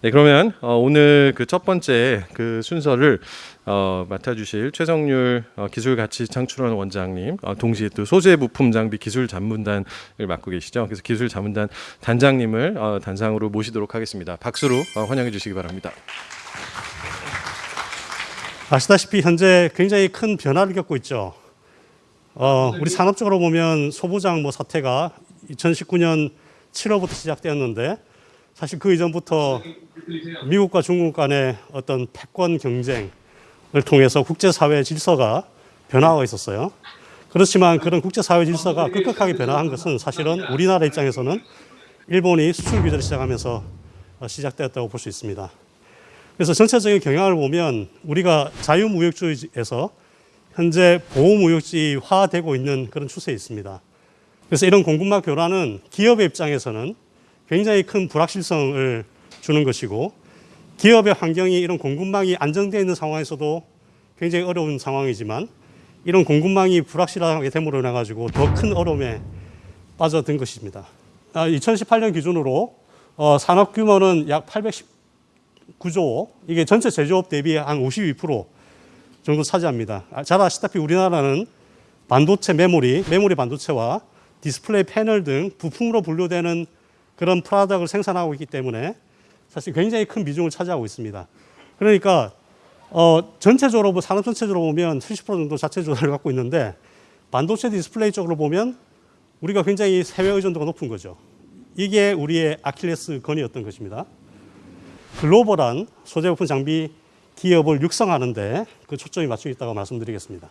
네, 그러면 어, 오늘 그 첫 번째 그 순서를 어, 맡아주실 최성률 어, 기술 가치 창출원 원장님, 어, 동시에 또 소재 부품 장비 기술 자문단을 맡고 계시죠. 그래서 기술 자문단 단장님을 어, 단상으로 모시도록 하겠습니다. 박수로 어, 환영해 주시기 바랍니다. 아시다시피 현재 굉장히 큰 변화를 겪고 있죠. 어, 우리 산업적으로 보면 소부장 뭐 사태가 2019년 7월부터 시작되었는데 사실 그 이전부터 미국과 중국 간의 어떤 패권 경쟁을 통해서 국제사회 질서가 변화가 있었어요. 그렇지만 그런 국제사회 질서가 급격하게 변화한 것은 사실은 우리나라 입장에서는 일본이 수출 규제를 시작하면서 어, 시작되었다고 볼 수 있습니다. 그래서 전체적인 경향을 보면 우리가 자유무역주의에서 현재 보호무역지화되고 있는 그런 추세에 있습니다. 그래서 이런 공급망 교란은 기업의 입장에서는 굉장히 큰 불확실성을 주는 것이고 기업의 환경이 이런 공급망이 안정되어 있는 상황에서도 굉장히 어려운 상황이지만 이런 공급망이 불확실하게 됨으로 인해 가지고 더 큰 어려움에 빠져든 것입니다. 2018년 기준으로 어, 산업 규모는 약 819조, 이게 전체 제조업 대비 한 52% 정도 차지합니다. 아, 잘 아시다시피 우리나라는 반도체 메모리, 메모리 반도체와 디스플레이 패널 등 부품으로 분류되는 그런 product을 생산하고 있기 때문에 사실 굉장히 큰 비중을 차지하고 있습니다. 그러니까 어, 전체적으로 산업 전체적으로 보면 70% 정도 자체 조달을 갖고 있는데 반도체 디스플레이 쪽으로 보면 우리가 굉장히 해외 의존도가 높은 거죠. 이게 우리의 아킬레스 건이었던 것입니다. 글로벌한 소재 부품 장비 기업을 육성하는데 그 초점이 맞춰 있다고 말씀드리겠습니다.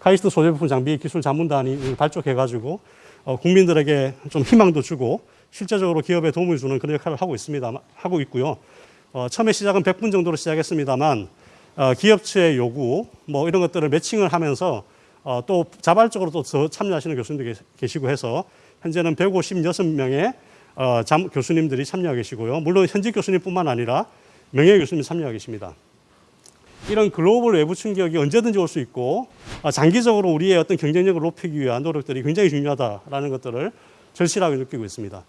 카이스트 소재 부품 장비 기술 자문단이 발족해가지고 어, 국민들에게 좀 희망도 주고 실제적으로 기업에 도움을 주는 그런 역할을 하고 있습니다. 하고 있고요. 어, 처음에 시작은 100분 정도로 시작했습니다만 어, 기업체의 요구 뭐 이런 것들을 매칭을 하면서 어, 또 자발적으로 또 참여하시는 교수님도 계시고 해서 현재는 156명의 어, 잠, 교수님들이 참여하고 계시고요. 물론 현직 교수님뿐만 아니라 명예 교수님 참여하고 계십니다. 이런 글로벌 외부 충격이 언제든지 올 수 있고 아, 장기적으로 우리의 어떤 경쟁력을 높이기 위한 노력들이 굉장히 중요하다라는 것들을 절실하게 느끼고 있습니다.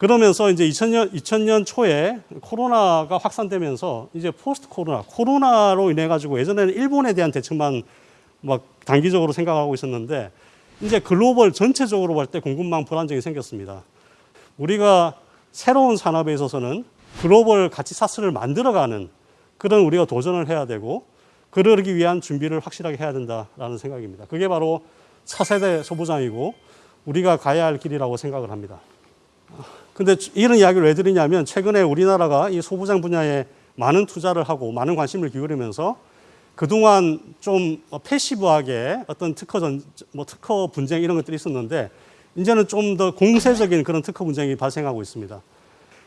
그러면서 이제 2000년, 2000년 초에 코로나가 확산되면서 이제 포스트 코로나, 코로나로 인해 가지고 예전에는 일본에 대한 대책만 막 단기적으로 생각하고 있었는데 이제 글로벌 전체적으로 볼 때 공급망 불안정이 생겼습니다. 우리가 새로운 산업에 있어서는 글로벌 가치 사슬을 만들어가는 그런 우리가 도전을 해야 되고 그러기 위한 준비를 확실하게 해야 된다라는 생각입니다. 그게 바로 차세대 소부장이고 우리가 가야 할 길이라고 생각을 합니다. 근데 이런 이야기를 왜 드리냐면 최근에 우리나라가 이 소부장 분야에 많은 투자를 하고 많은 관심을 기울이면서 그동안 좀 패시브하게 어떤 특허 전, 뭐 특허 분쟁 이런 것들이 있었는데 이제는 좀 더 공세적인 그런 특허 분쟁이 발생하고 있습니다.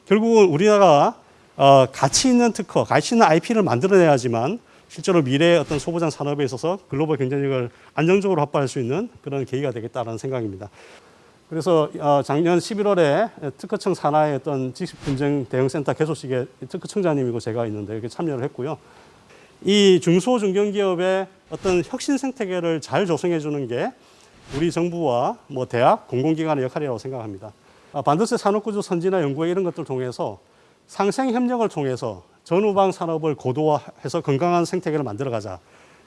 결국은 우리나라가 어, 가치 있는 특허, 가치 있는 IP를 만들어내야지만 실제로 미래의 어떤 소부장 산업에 있어서 글로벌 경쟁력을 안정적으로 확보할 수 있는 그런 계기가 되겠다는 생각입니다. 그래서 어, 작년 11월에 특허청 산하의 어떤 지식 분쟁 대응센터 개소식에 특허청장님이고 제가 있는데 이렇게 참여를 했고요. 이 중소 중견기업의 어떤 혁신 생태계를 잘 조성해 주는 게 우리 정부와 뭐 대학, 공공기관의 역할이라고 생각합니다. 아, 반도체 산업구조 선진화 연구에 이런 것들을 통해서 상생 협력을 통해서 전후방 산업을 고도화해서 건강한 생태계를 만들어가자.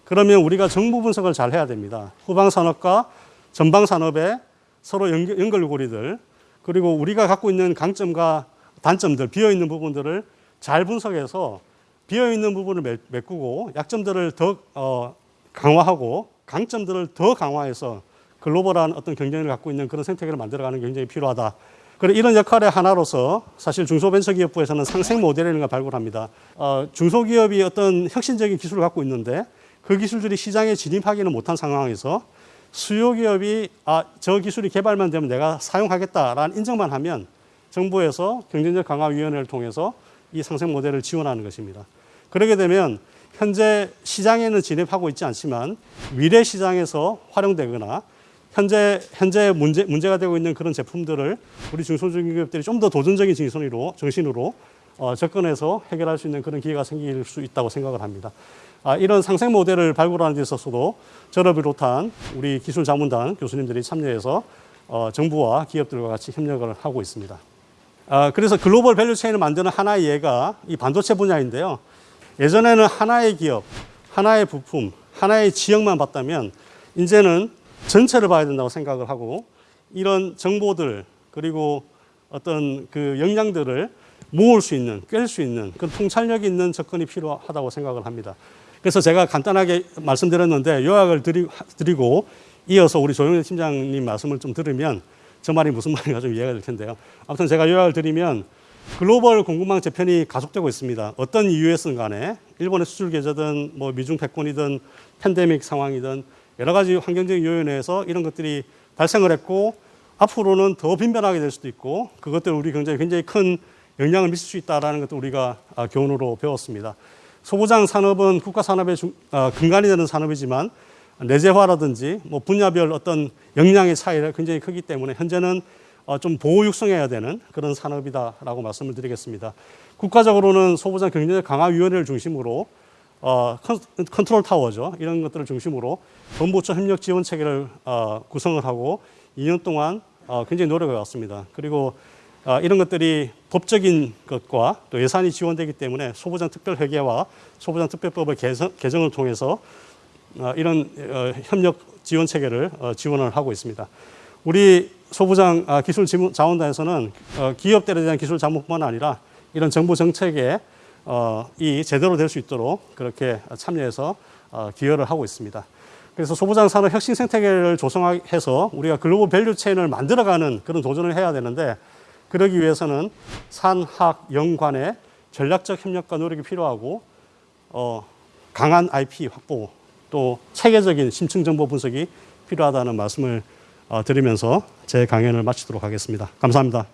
그러면 우리가 정부 분석을 잘 해야 됩니다. 후방 산업과 전방 산업의 서로 연결고리들 그리고 우리가 갖고 있는 강점과 단점들 비어 있는 부분들을 잘 분석해서 비어 있는 부분을 메꾸고 약점들을 더 어, 강화하고 강점들을 더 강화해서 글로벌한 어떤 경쟁을 갖고 있는 그런 생태계를 만들어가는 게 굉장히 필요하다. 그래 이런 역할의 하나로서 사실 중소벤처기업부에서는 상생 모델이라는 걸 발굴합니다. 어, 중소기업이 어떤 혁신적인 기술을 갖고 있는데 그 기술들이 시장에 진입하기는 못한 상황에서 수요 기업이 아, 저 기술이 개발만 되면 내가 사용하겠다라는 인정만 하면 정부에서 경쟁력 강화 위원회를 통해서 이 상생 모델을 지원하는 것입니다. 그러게 되면 현재 시장에는 진입하고 있지 않지만 미래 시장에서 활용되거나 현재 현재 문제 문제가 되고 있는 그런 제품들을 우리 중소중기업들이 좀 더 도전적인 정신으로 정신으로 어, 접근해서 해결할 수 있는 그런 기회가 생길 수 있다고 생각을 합니다. 아, 이런 상생 모델을 발굴하는 데 있어서도 저를 비롯한 우리 기술 자문단 교수님들이 참여해서 어, 정부와 기업들과 같이 협력을 하고 있습니다. 아, 그래서 global value chain을 만드는 하나의 예가 이 반도체 분야인데요. 예전에는 하나의 기업, 하나의 부품, 하나의 지역만 봤다면 이제는 전체를 봐야 된다고 생각을 하고 이런 정보들 그리고 어떤 그 역량들을 모을 수 있는, 꿰 수 있는 그런 통찰력 있는 접근이 필요하다고 생각을 합니다. 그래서 제가 간단하게 말씀드렸는데 요약을 드리, 드리고 이어서 우리 조영래 팀장님 말씀을 좀 들으면 저 말이 무슨 말인가 좀 이해가 될 텐데요. 아무튼 제가 요약을 드리면 글로벌 공급망 재편이 가속되고 있습니다. 어떤 이유에선 간에 일본의 수출 계좌든 뭐 미중 패권이든 팬데믹 상황이든 여러 가지 환경적인 요인에 의해서 이런 것들이 발생을 했고 앞으로는 더 빈번하게 될 수도 있고 그것들 우리 경제에 굉장히 큰 영향을 미칠 수 있다라는 것도 우리가 아, 교훈으로 배웠습니다. 소부장 산업은 국가 산업의 중- 아, 근간이 되는 산업이지만 내재화라든지 뭐 분야별 어떤 역량의 차이가 굉장히 크기 때문에 현재는 어, 좀 보호 육성해야 되는 그런 산업이다라고 말씀을 드리겠습니다. 국가적으로는 소부장 경제력 강화 위원회를 중심으로 어, 컨- 컨트롤 타워죠. 이런 것들을 중심으로 범부처 협력 지원 체계를 어, 구성을 하고 2년 동안 어, 굉장히 노력해 왔습니다. 그리고 어, 이런 것들이 법적인 것과 또 예산이 지원되기 때문에 소부장 특별회계와 소부장 특별법의 개선, 개정을 통해서 어, 이런 어, 협력 지원 체계를 어, 지원을 하고 있습니다. 우리 소부장 아, 기술 자문단에서는 어, 기업들에 대한 기술 자문뿐만 아니라 이런 정부 정책에 어, 이 제대로 될 수 있도록 그렇게 참여해서 어, 기여를 하고 있습니다. 그래서 소부장 산업 혁신 생태계를 조성해서 우리가 global value chain을 만들어가는 그런 도전을 해야 되는데 그러기 위해서는 산학연관의 전략적 협력과 노력이 필요하고 어, 강한 IP 확보 또 체계적인 심층 정보 분석이 필요하다는 말씀을 어, 드리면서 제 강연을 마치도록 하겠습니다. 감사합니다.